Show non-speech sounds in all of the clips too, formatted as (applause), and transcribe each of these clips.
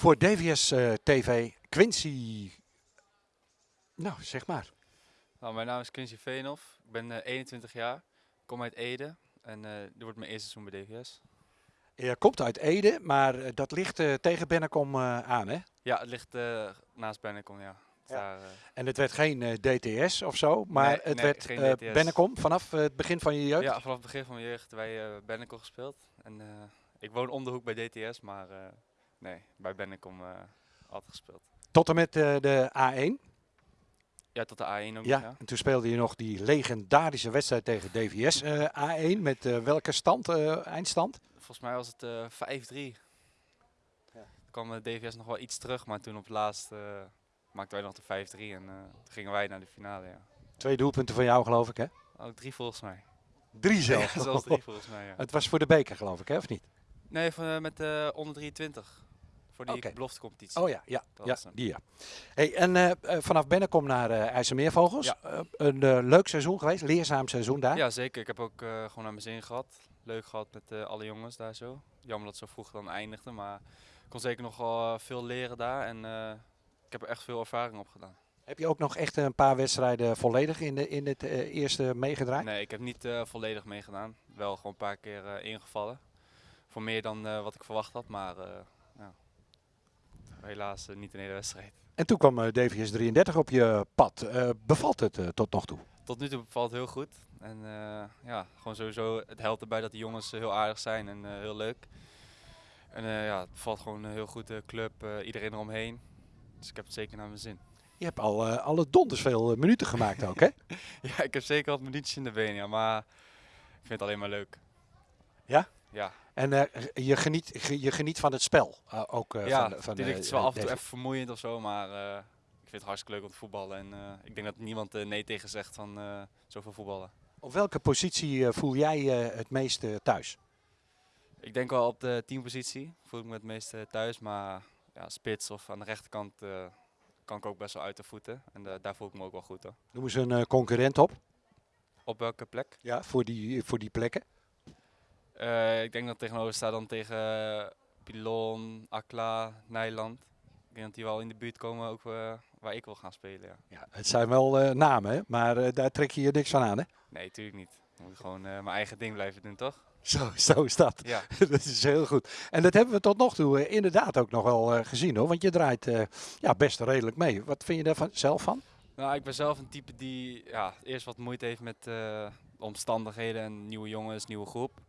Voor DVS eh, TV, Quincy. Nou, zeg maar. Nou, mijn naam is Quincy Veenhoff. Ik ben eh, 21 jaar. Ik kom uit Ede. En eh dit wordt mijn eerste seizoen bij DVS. Je komt uit Ede, maar eh, dat ligt eh, tegen Bennekom eh, aan, hè? Ja, het ligt eh, naast Bennekom, ja. Ja. Daar, eh, En het werd geen eh, DTS of zo, maar Nee, het nee, werd eh. Bennekom vanaf eh, het begin van je jeugd. ja, vanaf het begin van mijn jeugd eh Bennekom gespeeld. En eh, ik woon om de hoek bij DTS, maar eh, nee, bij Bennekom eh, altijd gespeeld. Tot en met eh, de A1. Ja, tot de A1 ook. Ja, ja. en toen speelde je nog die legendarische wedstrijd tegen DVS eh, A1. Met eh, welke stand, eh, eindstand? Volgens mij was het eh 5-3. Ja. Toen kwam de DVS nog wel iets terug, maar toen op het laatst eh, maakten wij nog de 5-3 en eh, toen gingen wij naar de finale. Ja. Twee doelpunten van jou, geloof ik, hè? Ook drie volgens mij. Drie (laughs) Ja, zelf. zelfs drie volgens mij. Ja. Het was voor de beker, geloof ik, hè? Of niet? Nee, van, met de onder 23. Voor die beloftecompetitie. Oh ja, ja, Dat ja die ja. Hey, en eh, eh, vanaf Bennekom naar eh IJsselmeervogels. Ja. Een leuk seizoen geweest, leerzaam seizoen daar. Ja, zeker. Ik heb ook gewoon naar mijn zin gehad. Leuk gehad met alle jongens daar zo. Jammer dat het zo vroeg dan eindigde, maar ik kon zeker nog wel veel leren daar. En ik heb er echt veel ervaring op gedaan. Heb je ook nog echt een paar wedstrijden volledig in, de, in het eerste meegedraaid? Nee, ik heb niet volledig meegedaan. Wel gewoon een paar keer ingevallen. Voor meer dan wat ik verwacht had, maar. Helaas eh, niet een hele wedstrijd. En toen kwam eh, DVS 33 op je pad. Eh, bevalt het tot nog toe? Tot nu toe bevalt het heel goed. En ja, gewoon sowieso, het helpt erbij dat de jongens heel aardig zijn en heel leuk. En ja, het valt gewoon eh, heel goed, de club, iedereen eromheen. Dus ik heb het zeker naar mijn zin. Je hebt al eh, alle donders veel minuten gemaakt ook, hè? (laughs) Ja, ik heb zeker wat minuutjes in de benen, ja, maar ik vind het alleen maar leuk. Ja? Ja, En eh, je, geniet, ge- je geniet van het spel eh, ook eh, ja van, het is wel af en toe even vermoeiend of zo, maar ik vind het hartstikke leuk om te voetballen. En ik denk dat niemand nee tegen zegt van zoveel voetballen. Op welke positie voel jij het meeste thuis? Ik denk wel op de teampositie. Voel ik me het meeste thuis. Maar ja, spits of aan de rechterkant kan ik ook best wel uit de voeten. En daar voel ik me ook wel goed hoor. Noem eens een concurrent op Op welke plek? ja, voor, die, voor die plekken. Eh, ik denk dat tegenover sta dan tegen eh, Pilon, Akla, Nijland. Ik denk dat die wel in de buurt komen ook eh, waar ik wil gaan spelen. Ja. Ja, het zijn wel namen, hè? maar daar trek je je niks van aan, hè? Nee, natuurlijk niet. Ik moet gewoon mijn eigen ding blijven doen, toch? Zo, zo is dat. Ja. (laughs) dat is heel goed. En dat hebben we tot nog toe inderdaad ook nog wel gezien, hoor. Want je draait ja, best redelijk mee. Wat vind je daar van, zelf van? Nou, ik ben zelf een type die ja, eerst wat moeite heeft met de omstandigheden en nieuwe jongens, nieuwe groep.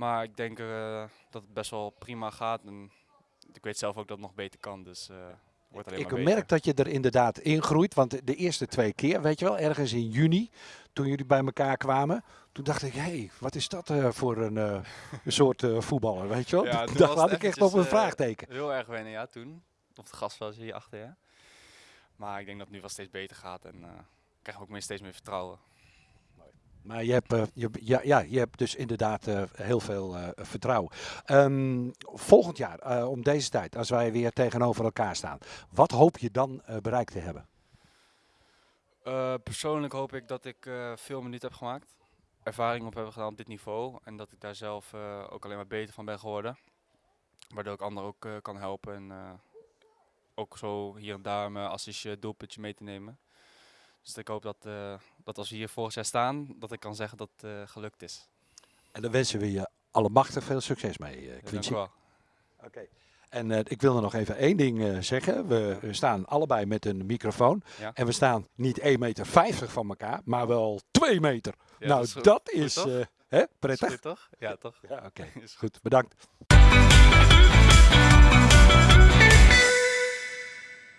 Maar ik denk eh, dat het best wel prima gaat. En ik weet zelf ook dat het nog beter kan. Dus eh wordt alleen Ik maar merk beter. dat je er inderdaad in groeit. Want de- de eerste twee keer, weet je wel, ergens in juni, toen jullie bij elkaar kwamen, toen dacht ik, hé, hey, wat is dat eh, voor een, eh, soort eh, voetballer, weet je wel? Ja, (laughs) Toen had ik echt op een vraagteken. Heel erg wennen, ja, toen. Op het gasveld hier achter, ja. Maar ik denk dat het nu wel steeds beter gaat. En eh, ik krijg ook meer, steeds meer vertrouwen. Maar je hebt, eh, je, ja, je hebt dus inderdaad eh, heel veel eh, vertrouwen. Ehm, volgend jaar, om deze tijd, als wij weer tegenover elkaar staan, wat hoop je dan bereikt te hebben? Persoonlijk hoop ik dat ik eh, veel minuten heb gemaakt. Ervaring op heb gedaan op dit niveau. En dat ik daar zelf ook alleen maar beter van ben geworden. Waardoor ik anderen ook kan helpen. En ook zo hier en daar mijn assistje, doelpuntje mee te nemen. Dus ik hoop dat, eh, dat als we hier volgend jaar staan, dat ik kan zeggen dat het eh, gelukt is. En dan wensen we je allemachtig veel succes mee, eh Ja, dank Quincy. u wel. Oké. En eh, ik wil er nog even één ding eh, zeggen. We we staan allebei met een microfoon. Ja. En we staan niet 1,50 meter van elkaar, maar wel 2 meter. Ja, nou, is dat Goed, is toch? eh, hè, Is prettig. goed, toch? Ja, toch? Ja, oké. (laughs) Is Goed, bedankt.